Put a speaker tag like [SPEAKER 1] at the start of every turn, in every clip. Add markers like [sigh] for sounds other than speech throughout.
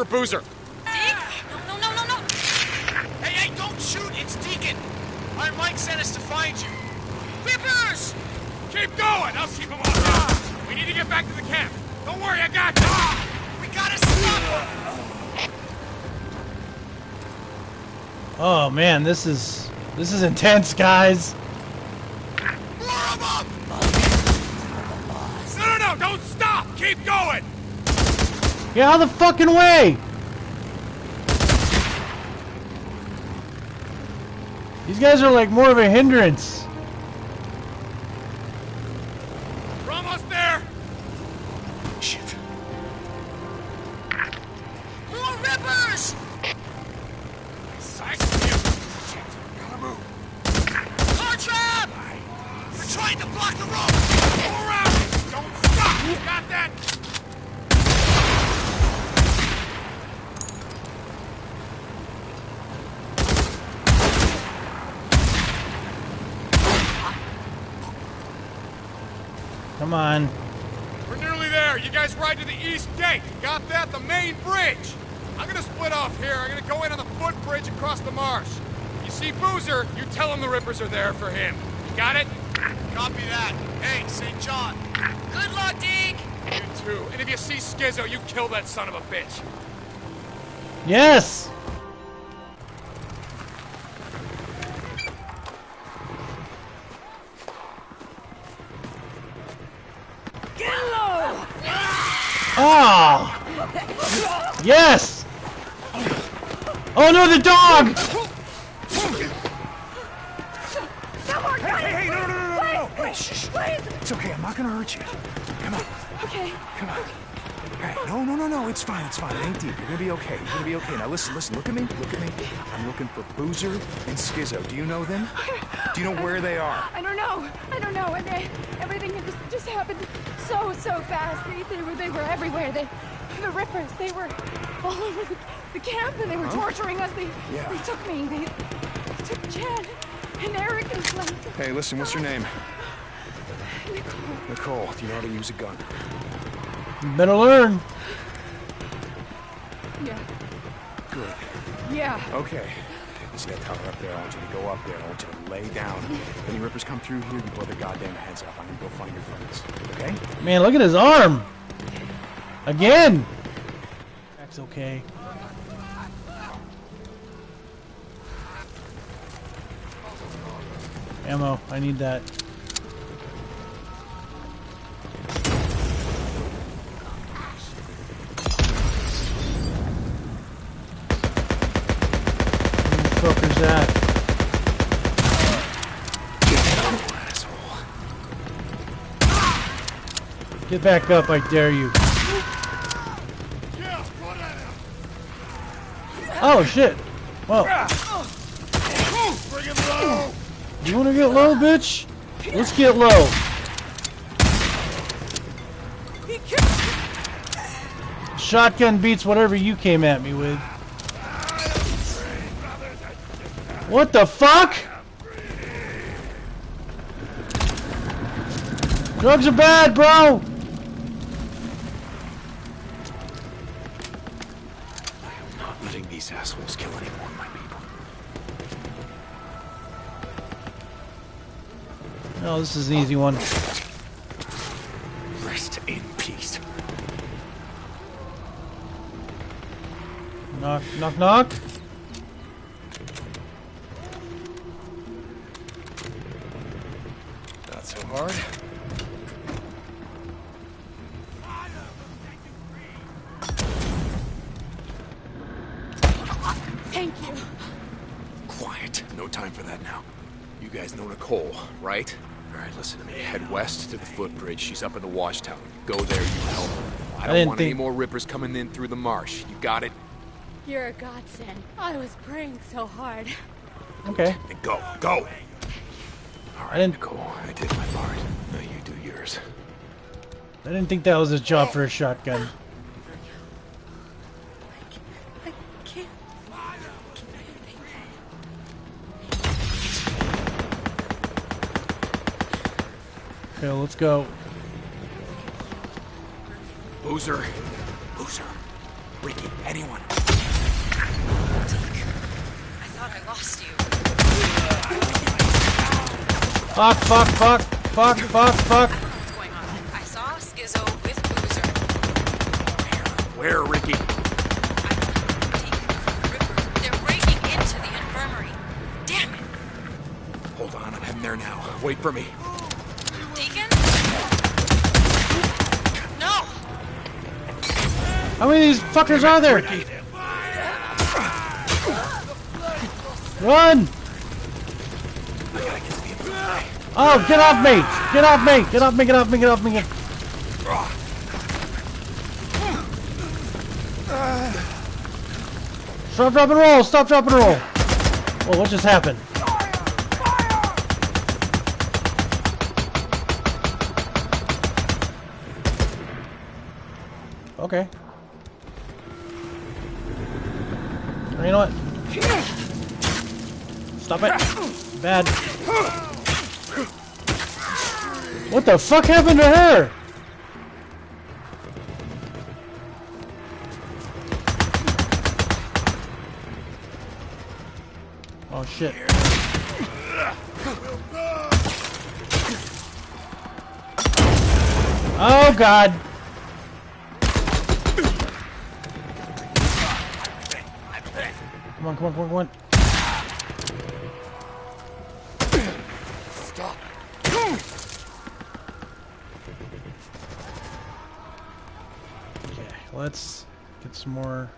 [SPEAKER 1] Rippers after Boozer.
[SPEAKER 2] Deke? No, no, no, no, no.
[SPEAKER 3] Hey, hey, don't shoot! It's Deacon! Iron Mike sent us to find you.
[SPEAKER 2] Rippers!
[SPEAKER 1] Keep going! I'll keep them off. We need to get back to the camp. Don't worry, I got you.
[SPEAKER 3] We gotta stop them!
[SPEAKER 4] Oh man, this is this is intense, guys.
[SPEAKER 3] More of them!
[SPEAKER 1] No, no, no! Don't stop! Keep going!
[SPEAKER 4] Get out of the fucking way! These guys are like more of a hindrance. Come on.
[SPEAKER 1] We're nearly there. You guys ride to the east gate. Got that? The main bridge. I'm gonna split off here. I'm gonna go in on the footbridge across the marsh. You see Boozer, you tell him the Rippers are there for him. You got it?
[SPEAKER 3] Copy that. Hey, St. John.
[SPEAKER 2] Good luck, Deke!
[SPEAKER 1] You too. And if you see Skizzo, you kill that son of a bitch.
[SPEAKER 4] Yes! Yes! Oh no, the dog!
[SPEAKER 5] Hey, hey, no, no, no, no, no, no! Hey, shh, shh.
[SPEAKER 6] Please!
[SPEAKER 5] It's okay, I'm not gonna hurt you. Come on,
[SPEAKER 6] Okay.
[SPEAKER 5] come on. Hey, no, no, no, no, it's fine, it's fine. It ain't deep. You're gonna be okay. You're gonna be okay. Now listen, listen, look at me, look at me. I'm looking for Boozer and Skizzo. Do you know them? Do you know where they are?
[SPEAKER 6] I don't know. I don't know. And they, everything just, just happened so, so fast. They, they were they were everywhere. They, the Rippers, they were all over the, the camp and they were torturing us. They,
[SPEAKER 5] Yeah.
[SPEAKER 6] they took me. They, they took Chad and Eric and Flint.
[SPEAKER 5] Hey, listen, what's your name?
[SPEAKER 6] Nicole.
[SPEAKER 5] Nicole, do you know how to use a gun?
[SPEAKER 4] Better learn.
[SPEAKER 6] Yeah.
[SPEAKER 5] Good.
[SPEAKER 6] Yeah.
[SPEAKER 5] Okay. You see that tower up there? I want you to go up there. I want you to lay down. If any rippers come through here, you blow their goddamn heads off. I'm gonna go find your friends. Okay?
[SPEAKER 4] Man, look at his arm. Again. That's okay. Ammo. I need that. Who the fuck is that? Get back up, I dare you. Oh shit!
[SPEAKER 1] Low.
[SPEAKER 4] you wanna get low, bitch? Let's get low. Shotgun beats whatever you came at me with. What the fuck? Drugs are bad, bro! Oh, this is an easy one.
[SPEAKER 5] Rest in peace.
[SPEAKER 4] Knock, knock, knock.
[SPEAKER 5] Not so hard. Footbridge. She's up in the wash tower. Go there, you help her. I don't
[SPEAKER 4] didn't
[SPEAKER 5] want any more rippers coming in through the marsh. You got it?
[SPEAKER 2] You're a godsend. I was praying so hard.
[SPEAKER 4] Okay.
[SPEAKER 5] Then go, go! All right,
[SPEAKER 4] didn't-
[SPEAKER 5] Nicole, I did my part. Now you do yours.
[SPEAKER 4] I didn't think that was a job for a shotgun. Okay, let's go.
[SPEAKER 5] Boozer. Boozer. Ricky, anyone.
[SPEAKER 7] I thought I lost you.
[SPEAKER 4] Fuck, fuck, fuck, fuck, fuck, fuck.
[SPEAKER 7] What's going on? I saw Skizzo with Boozer.
[SPEAKER 5] Where, Ricky?
[SPEAKER 7] Rippers. They're breaking into the infirmary. Damn it.
[SPEAKER 5] Hold on, I'm heading there now. Wait for me.
[SPEAKER 7] Deacon? No!
[SPEAKER 4] How many of these fuckers are there? Run! Oh, get off me! Get off me! Get off me! Get off me! Get off me! Get... off me! Stop, drop, and roll! Stop, drop, and roll! Well, what just happened? Okay. You know what? Stop it. Bad. What the fuck happened to her? Oh shit. Oh god. Come on, come on, come on, come on. Okay, let's get some more,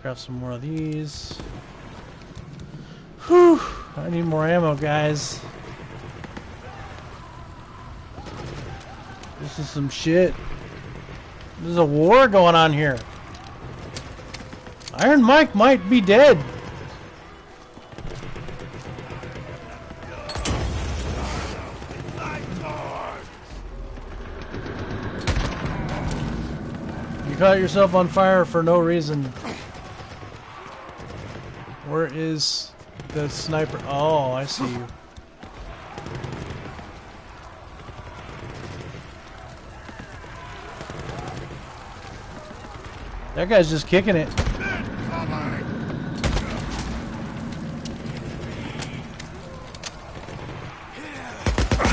[SPEAKER 4] craft some more of these. Whew, I need more ammo, guys. This is some shit. There's a war going on here. Iron Mike might be dead. You caught yourself on fire for no reason. Where is the sniper? Oh, I see you. That guy's just kicking it.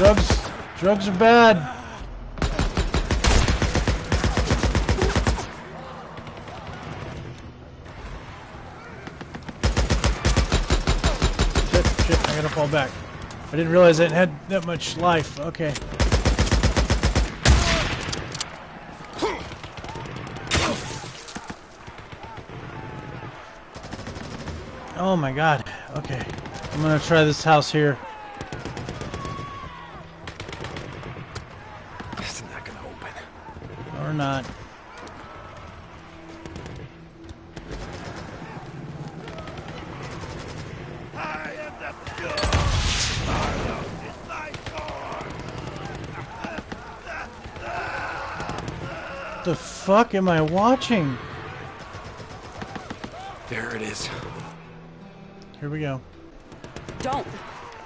[SPEAKER 4] Drugs, drugs are bad. Shit, shit, I gotta fall back. I didn't realize I had that much life. Okay. Oh my god. Okay. I'm gonna try this house here.
[SPEAKER 5] It's not gonna open.
[SPEAKER 4] Or not. The fuck am I watching?
[SPEAKER 5] There it is.
[SPEAKER 4] Here we go.
[SPEAKER 8] Don't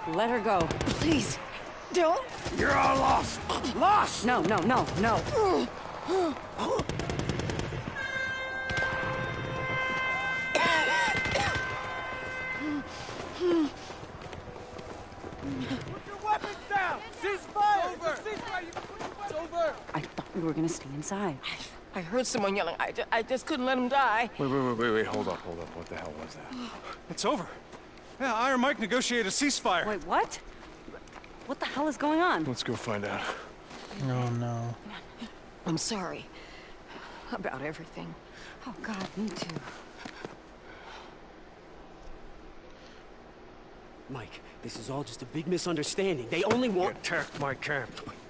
[SPEAKER 8] let her go. Please. Don't.
[SPEAKER 5] You're all lost. Lost.
[SPEAKER 8] No, no, no, no. I thought we were gonna stay inside.
[SPEAKER 9] I heard someone yelling. I, ju- I just couldn't let him die.
[SPEAKER 5] Wait, wait, wait, wait, wait. Hold up, hold up. What the hell was that? [sighs]
[SPEAKER 1] It's over. Yeah, Iron Mike negotiated a ceasefire.
[SPEAKER 8] Wait, what? What the hell is going on?
[SPEAKER 5] Let's go find out.
[SPEAKER 4] Oh no.
[SPEAKER 9] I'm sorry about everything.
[SPEAKER 8] Oh God, me too.
[SPEAKER 10] Mike, this is all just a big misunderstanding. They only want...
[SPEAKER 1] attacked my camp.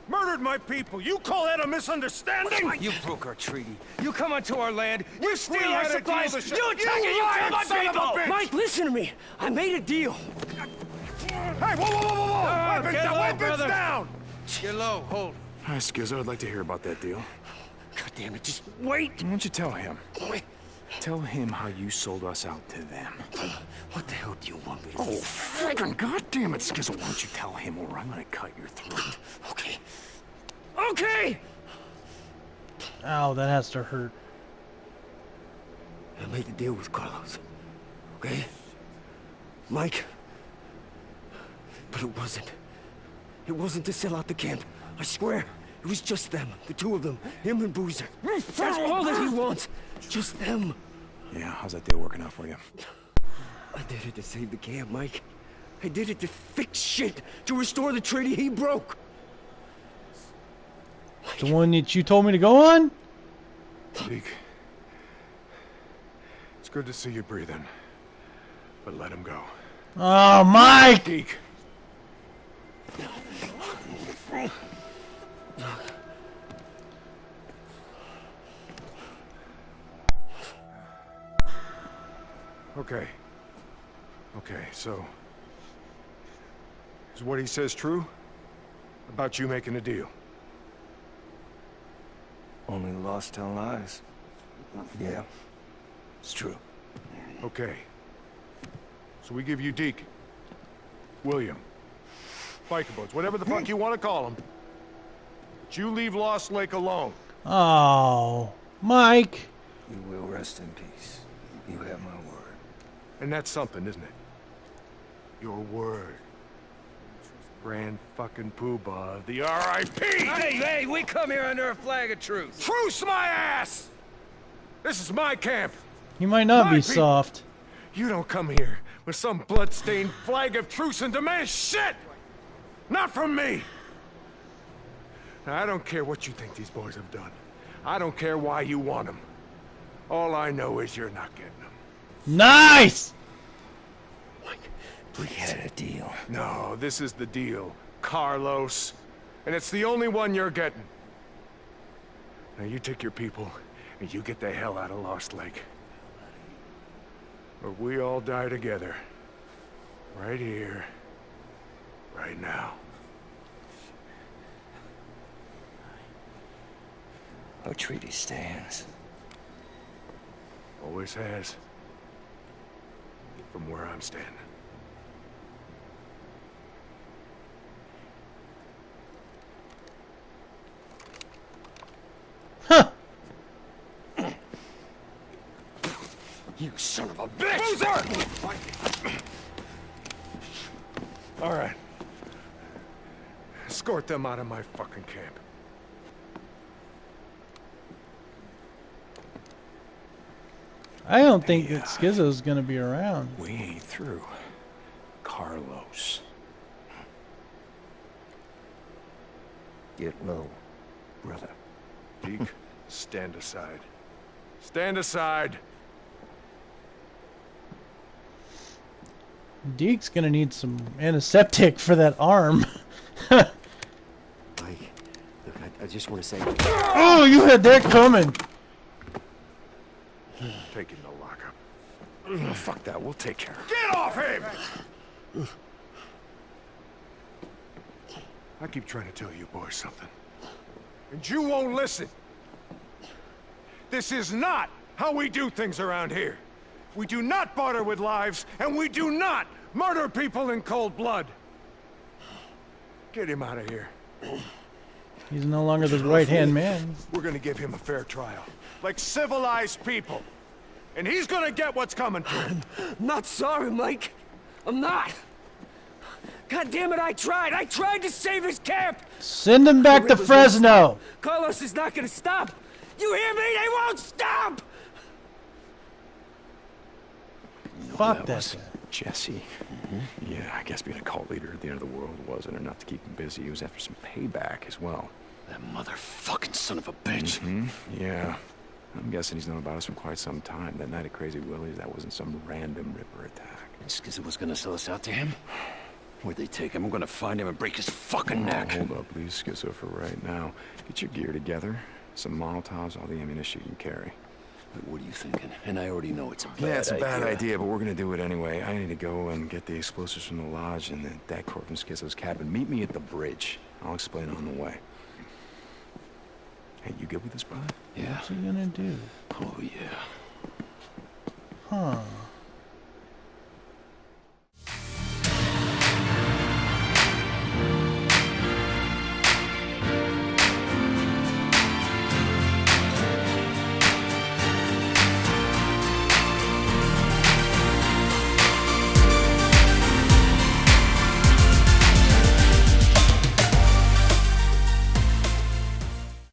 [SPEAKER 1] Murdered my people. You call that a misunderstanding?
[SPEAKER 11] You broke our treaty. You come onto our land. You steal
[SPEAKER 1] We
[SPEAKER 11] our
[SPEAKER 1] had a deal
[SPEAKER 11] supplies.
[SPEAKER 1] to
[SPEAKER 11] You attack
[SPEAKER 1] You
[SPEAKER 11] and you kill my
[SPEAKER 1] a
[SPEAKER 11] people.
[SPEAKER 10] Mike, listen to me. I made a deal.
[SPEAKER 1] Hey, whoa, whoa, whoa, whoa, whoa!
[SPEAKER 11] Ah,
[SPEAKER 1] weapons
[SPEAKER 11] get
[SPEAKER 1] down,
[SPEAKER 11] low,
[SPEAKER 1] weapons
[SPEAKER 11] brother.
[SPEAKER 1] down!
[SPEAKER 11] Get low. Hold.
[SPEAKER 5] Hi, Skizzo. I'd like to hear about that deal.
[SPEAKER 10] God damn it, just wait.
[SPEAKER 5] Why don't you tell him? Tell him how you sold us out to them.
[SPEAKER 10] What the hell do you want me to
[SPEAKER 5] Oh,
[SPEAKER 10] do?
[SPEAKER 5] friggin' goddamn it, Skizzo. Why don't you tell him or I'm gonna cut your throat.
[SPEAKER 10] Okay. Okay!
[SPEAKER 4] Ow, that has to hurt.
[SPEAKER 10] I made the deal with Carlos. Okay? Mike. But it wasn't. It wasn't to sell out the camp. I swear. It was just them. The two of them. Him and Boozer. That's all that he wants. Just them.
[SPEAKER 5] Yeah, how's that deal working out for you?
[SPEAKER 10] I did it to save the camp, Mike. I did it to fix shit. To restore the treaty he broke.
[SPEAKER 4] The one that you told me to go on?
[SPEAKER 1] Deke. It's good to see you breathing. But let him go.
[SPEAKER 4] Oh, Mike!
[SPEAKER 1] Deke. Okay. Okay, so... Is what he says true? About you making a deal?
[SPEAKER 11] Only the lost tell lies. Yeah, it's true.
[SPEAKER 1] Okay. So we give you Deke. William. Biker boats, whatever the fuck you want to call them. But you leave Lost Lake alone.
[SPEAKER 4] Oh, Mike.
[SPEAKER 11] You will rest in peace. You have my word.
[SPEAKER 1] And that's something, isn't it? Your word. Grand fucking poobah of the R.I.P.
[SPEAKER 11] Hey, hey, we come here under a flag of truce.
[SPEAKER 1] Truce my ass! This is my camp.
[SPEAKER 4] You might not
[SPEAKER 1] My
[SPEAKER 4] be
[SPEAKER 1] people.
[SPEAKER 4] soft.
[SPEAKER 1] You don't come here with some blood-stained flag of truce and demand shit! Not from me! Now, I don't care what you think these boys have done. I don't care why you want them. All I know is you're not getting them.
[SPEAKER 4] Nice!
[SPEAKER 11] We had a deal.
[SPEAKER 1] No, this is the deal, Carlos. And it's the only one you're getting. Now you take your people, and you get the hell out of Lost Lake. Or we all die together. Right here. Right now.
[SPEAKER 11] Our treaty stands.
[SPEAKER 1] Always has. From where I'm standing. Huh.
[SPEAKER 10] You son of a bitch!
[SPEAKER 1] All right. Escort them out of my fucking camp.
[SPEAKER 4] I don't think that Skizzo's gonna be around.
[SPEAKER 5] We ain't through. Carlos.
[SPEAKER 11] Get low, brother.
[SPEAKER 1] Deke, [laughs] stand aside. Stand aside!
[SPEAKER 4] Deke's gonna need some antiseptic for that arm. [laughs]
[SPEAKER 10] Mike, look, I, I just want to say...
[SPEAKER 4] oh, you had that coming.
[SPEAKER 1] Take him to lockup.
[SPEAKER 5] Oh, [clears throat] fuck that, we'll take care of it.
[SPEAKER 1] Get off him! I keep trying to tell you boys something. And you won't listen. This is not how we do things around here. We do not barter with lives, and we do not murder people in cold blood. Get him out of here.
[SPEAKER 4] He's no longer the right-hand man.
[SPEAKER 1] We're gonna give him a fair trial. Like civilized people. And he's gonna get what's coming to him. [sighs]
[SPEAKER 10] Not sorry, Mike. I'm not. God damn it, I tried. I tried to save his camp.
[SPEAKER 4] Send him back to Fresno.
[SPEAKER 10] Carlos is not gonna stop. You hear me? They won't stop.
[SPEAKER 4] Fuck
[SPEAKER 5] that
[SPEAKER 4] that
[SPEAKER 5] was. Jesse. Yeah, I guess being a cult leader at the end of the world wasn't enough to keep him busy. He was after some payback as well.
[SPEAKER 10] That motherfucking son of a bitch.
[SPEAKER 5] Hmm? Yeah. I'm guessing he's known about us for quite some time. That night at Crazy Willie's, that wasn't some random Ripper attack.
[SPEAKER 10] Skizzy was gonna sell us out to him? Where'd they take him? I'm gonna find him and break his fucking
[SPEAKER 5] Oh,
[SPEAKER 10] neck.
[SPEAKER 5] hold up, please, Skizzo, for right now. Get your gear together. Some Molotovs, all the ammunition you can carry.
[SPEAKER 10] What are you thinking? And I already know it's a bad idea.
[SPEAKER 5] Yeah, it's a bad
[SPEAKER 10] idea.
[SPEAKER 5] idea, but we're gonna do it anyway. I need to go and get the explosives from the lodge and the that core from Skizzo's cabin. Meet me at the bridge. I'll explain on the way. Hey, you good with this, brother?
[SPEAKER 10] Yeah.
[SPEAKER 4] What's he gonna do?
[SPEAKER 10] Oh, yeah.
[SPEAKER 4] Huh.